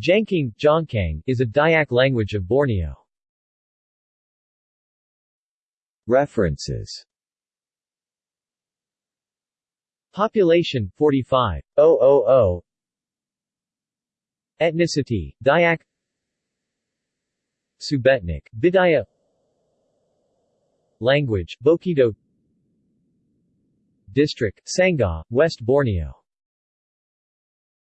Jangkang Jongkang, is a Dayak language of Borneo. References. Population 45,000 Ethnicity, Dayak. Subetnik, Bidaya. Language, Bokido. District, Sangha, West Borneo.